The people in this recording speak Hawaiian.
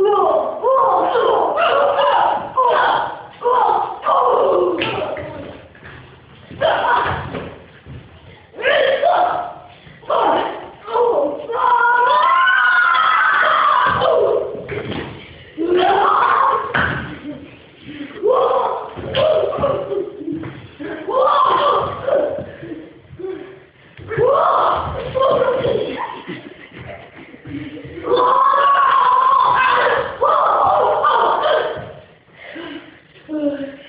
Whoa! good.